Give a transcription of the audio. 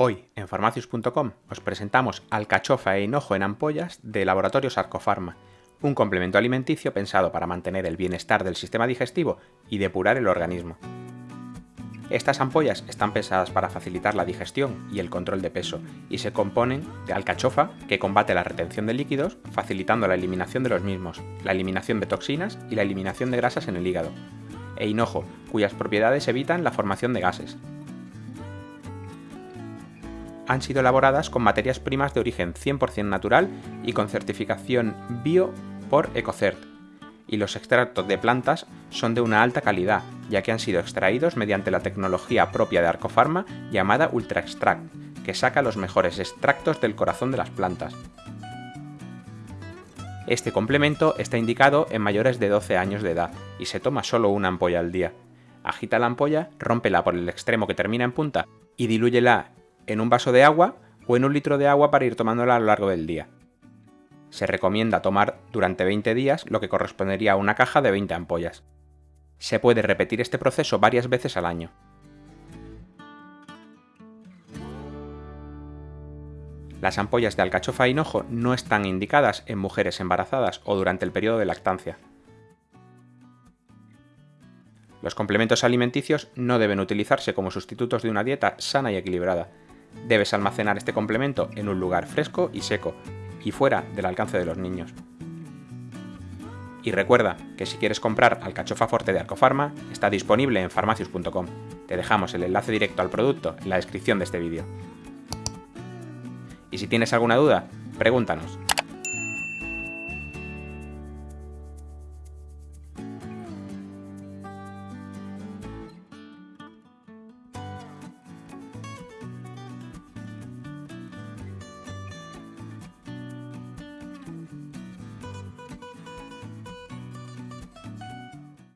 Hoy, en farmacius.com, os presentamos alcachofa e hinojo en ampollas de Laboratorio Sarcofarma, un complemento alimenticio pensado para mantener el bienestar del sistema digestivo y depurar el organismo. Estas ampollas están pensadas para facilitar la digestión y el control de peso y se componen de alcachofa, que combate la retención de líquidos, facilitando la eliminación de los mismos, la eliminación de toxinas y la eliminación de grasas en el hígado, e hinojo, cuyas propiedades evitan la formación de gases, han sido elaboradas con materias primas de origen 100% natural y con certificación bio por Ecocert, y los extractos de plantas son de una alta calidad, ya que han sido extraídos mediante la tecnología propia de Arcofarma llamada Ultra Extract, que saca los mejores extractos del corazón de las plantas. Este complemento está indicado en mayores de 12 años de edad y se toma solo una ampolla al día. Agita la ampolla, rómpela por el extremo que termina en punta y dilúyela en un vaso de agua o en un litro de agua para ir tomándola a lo largo del día. Se recomienda tomar durante 20 días lo que correspondería a una caja de 20 ampollas. Se puede repetir este proceso varias veces al año. Las ampollas de alcachofa hinojo no están indicadas en mujeres embarazadas o durante el periodo de lactancia. Los complementos alimenticios no deben utilizarse como sustitutos de una dieta sana y equilibrada, Debes almacenar este complemento en un lugar fresco y seco, y fuera del alcance de los niños. Y recuerda que si quieres comprar alcachofa forte de Arcofarma, está disponible en farmacius.com. Te dejamos el enlace directo al producto en la descripción de este vídeo. Y si tienes alguna duda, pregúntanos.